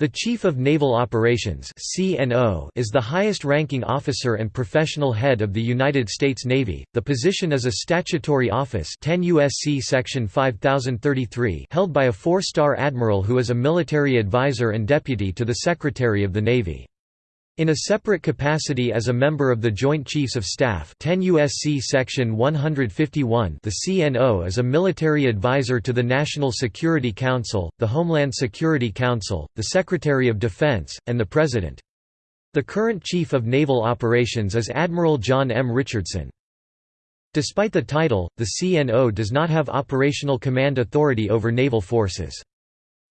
The Chief of Naval Operations is the highest-ranking officer and professional head of the United States Navy. The position is a statutory office, 10 USC section 5033, held by a 4-star admiral who is a military advisor and deputy to the Secretary of the Navy. In a separate capacity as a member of the Joint Chiefs of Staff 10 USC section 151 the CNO is a military advisor to the National Security Council, the Homeland Security Council, the Secretary of Defense, and the President. The current Chief of Naval Operations is Admiral John M. Richardson. Despite the title, the CNO does not have operational command authority over naval forces.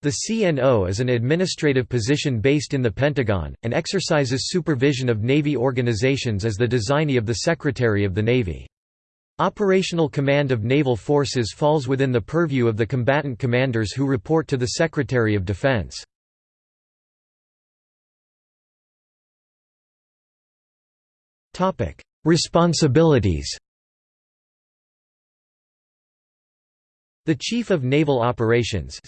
The CNO is an administrative position based in the Pentagon, and exercises supervision of Navy organizations as the designee of the Secretary of the Navy. Operational command of naval forces falls within the purview of the combatant commanders who report to the Secretary of Defense. Responsibilities The Chief of Naval Operations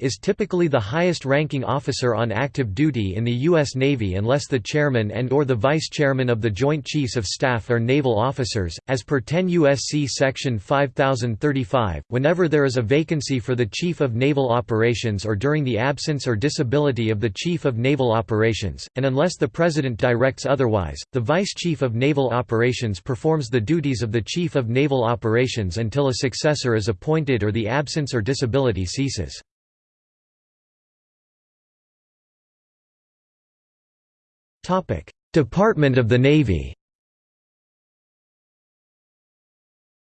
is typically the highest-ranking officer on active duty in the U.S. Navy unless the chairman and or the vice chairman of the Joint Chiefs of Staff are naval officers, as per 10 U.S.C. Section 5035. Whenever there is a vacancy for the Chief of Naval Operations or during the absence or disability of the Chief of Naval Operations, and unless the President directs otherwise, the Vice Chief of Naval Operations performs the duties of the Chief of Naval Operations until a successor is appointed appointed or the absence or disability ceases. Department of the Navy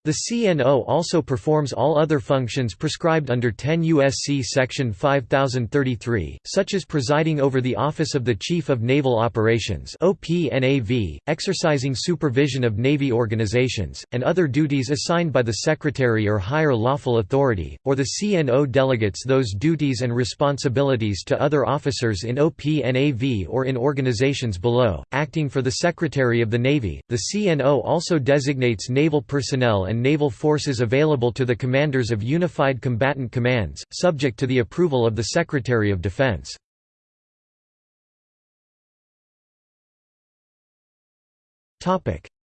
The CNO also performs all other functions prescribed under 10 U.S.C. Section 5033, such as presiding over the Office of the Chief of Naval Operations exercising supervision of Navy organizations, and other duties assigned by the Secretary or higher lawful authority, or the CNO delegates those duties and responsibilities to other officers in OPNAV or in organizations below. Acting for the Secretary of the Navy, the CNO also designates naval personnel and and naval forces available to the commanders of Unified Combatant Commands, subject to the approval of the Secretary of Defense.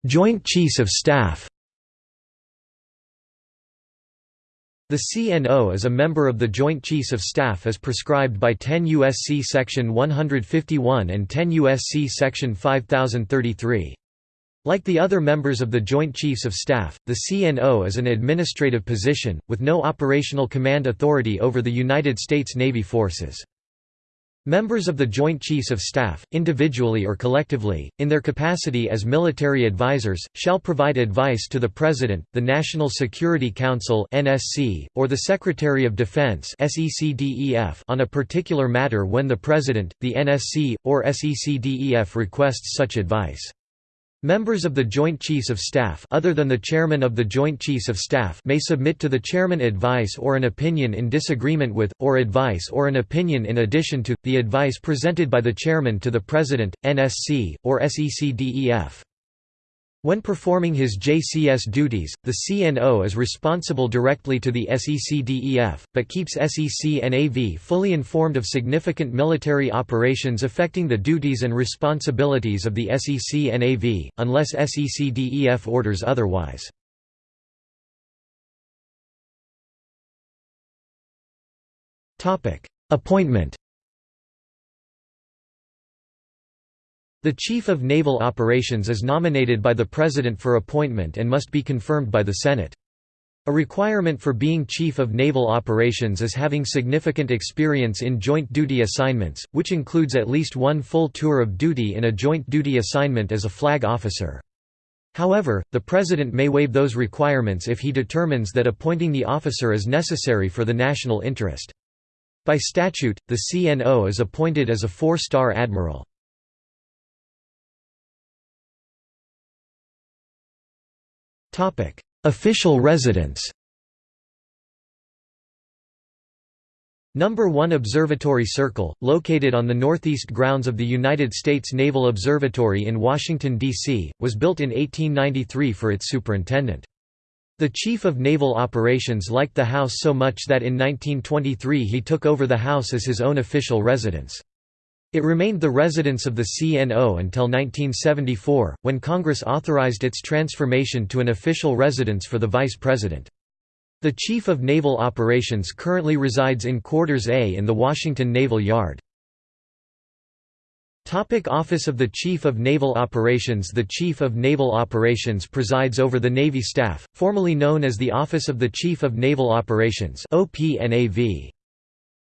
Joint Chiefs of Staff The CNO is a member of the Joint Chiefs of Staff as prescribed by 10 U.S.C. Section 151 and 10 U.S.C. Section 5033. Like the other members of the Joint Chiefs of Staff, the CNO is an administrative position, with no operational command authority over the United States Navy forces. Members of the Joint Chiefs of Staff, individually or collectively, in their capacity as military advisors, shall provide advice to the President, the National Security Council or the Secretary of Defense on a particular matter when the President, the NSC, or SECDEF requests such advice. Members of the Joint Chiefs of Staff other than the Chairman of the Joint Chiefs of Staff may submit to the Chairman advice or an opinion in disagreement with, or advice or an opinion in addition to, the advice presented by the Chairman to the President, NSC, or SECDEF. When performing his JCS duties, the CNO is responsible directly to the SECDEF, but keeps SEC-NAV fully informed of significant military operations affecting the duties and responsibilities of the SEC-NAV, unless SECDEF orders otherwise. Appointment The Chief of Naval Operations is nominated by the President for appointment and must be confirmed by the Senate. A requirement for being Chief of Naval Operations is having significant experience in joint duty assignments, which includes at least one full tour of duty in a joint duty assignment as a flag officer. However, the President may waive those requirements if he determines that appointing the officer is necessary for the national interest. By statute, the CNO is appointed as a four-star admiral. Official residence Number 1 Observatory Circle, located on the northeast grounds of the United States Naval Observatory in Washington, D.C., was built in 1893 for its superintendent. The Chief of Naval Operations liked the house so much that in 1923 he took over the house as his own official residence. It remained the residence of the CNO until 1974, when Congress authorized its transformation to an official residence for the Vice President. The Chief of Naval Operations currently resides in Quarters A in the Washington Naval Yard. Topic Office of the Chief of Naval Operations The Chief of Naval Operations presides over the Navy staff, formerly known as the Office of the Chief of Naval Operations OPNAV.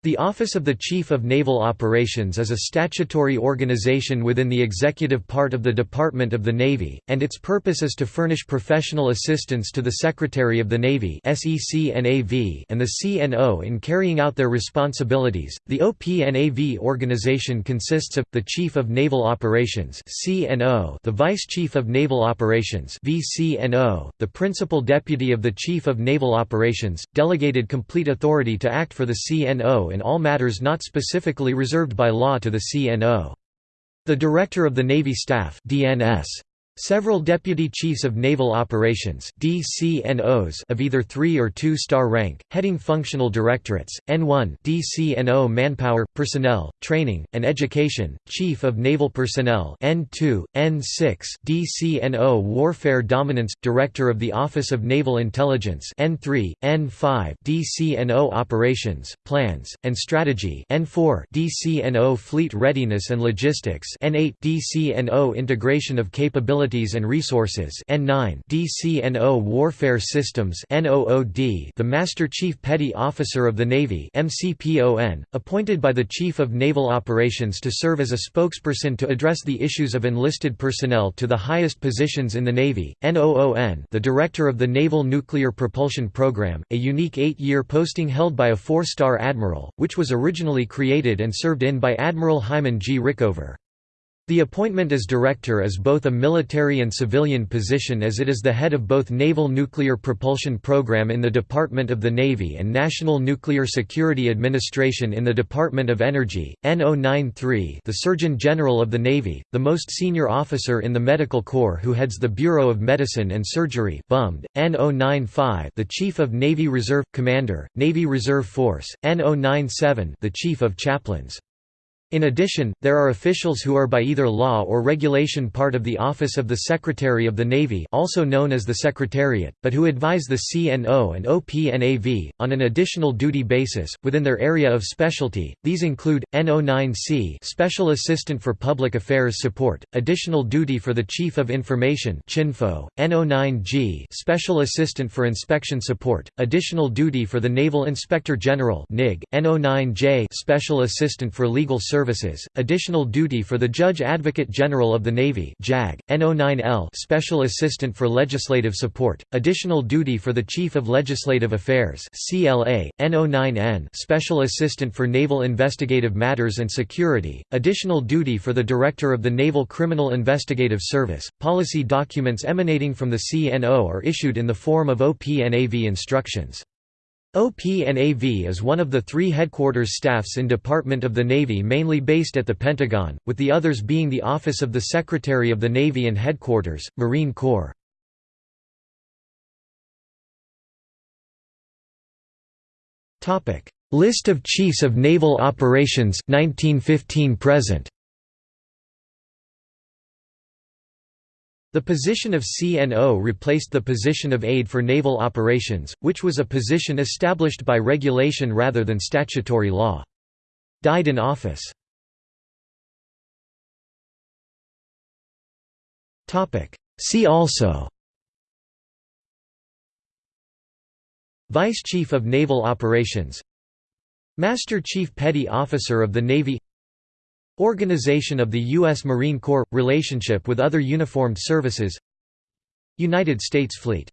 The Office of the Chief of Naval Operations is a statutory organization within the executive part of the Department of the Navy, and its purpose is to furnish professional assistance to the Secretary of the Navy and the CNO in carrying out their responsibilities. The OPNAV organization consists of the Chief of Naval Operations the Vice Chief of Naval Operations the Principal Deputy of the Chief of Naval Operations, delegated complete authority to act for the CNO in all matters not specifically reserved by law to the CNO. The Director of the Navy Staff DNS Several Deputy Chiefs of Naval Operations DCNOs of either 3 or 2 star rank, heading functional directorates, N1 DCNO Manpower, Personnel, Training, and Education, Chief of Naval Personnel N2, N6 DCNO Warfare Dominance, Director of the Office of Naval Intelligence N3, N5 DCNO Operations, Plans, and Strategy N4 DCNO Fleet Readiness and Logistics N8 DCNO Integration of Capability And Resources N9 DCNO Warfare Systems NOOD the Master Chief Petty Officer of the Navy MCPON, appointed by the Chief of Naval Operations to serve as a spokesperson to address the issues of enlisted personnel to the highest positions in the Navy, NOON the Director of the Naval Nuclear Propulsion Program, a unique eight-year posting held by a four-star admiral, which was originally created and served in by Admiral Hyman G. Rickover. The appointment as director is both a military and civilian position as it is the head of both Naval Nuclear Propulsion Program in the Department of the Navy and National Nuclear Security Administration in the Department of Energy. N093 the Surgeon General of the Navy, the most senior officer in the Medical Corps who heads the Bureau of Medicine and Surgery BUMD. N095 the Chief of Navy Reserve Commander, Navy Reserve Force, N097 the Chief of Chaplains. In addition, there are officials who are by either law or regulation part of the Office of the Secretary of the Navy also known as the Secretariat, but who advise the CNO and OPNAV, on an additional duty basis, within their area of specialty. These include, N09C Special Assistant for Public Affairs Support, additional duty for the Chief of Information CHINFO, N09G Special Assistant for Inspection Support, additional duty for the Naval Inspector General NIG, N09J Special Assistant for Legal Service Services, additional duty for the Judge Advocate General of the Navy JAG, N09L Special Assistant for Legislative Support, additional duty for the Chief of Legislative Affairs CLA, N09N Special Assistant for Naval Investigative Matters and Security, additional duty for the Director of the Naval Criminal Investigative Service. Policy documents emanating from the CNO are issued in the form of OPNAV instructions. OPNAV is one of the three headquarters staffs in Department of the Navy mainly based at the Pentagon, with the others being the Office of the Secretary of the Navy and Headquarters, Marine Corps. List of Chiefs of Naval Operations 1915 present The position of CNO replaced the position of aide for naval operations, which was a position established by regulation rather than statutory law. Died in office. See also Vice Chief of Naval Operations Master Chief Petty Officer of the Navy Organization of the U.S. Marine Corps – Relationship with other uniformed services United States Fleet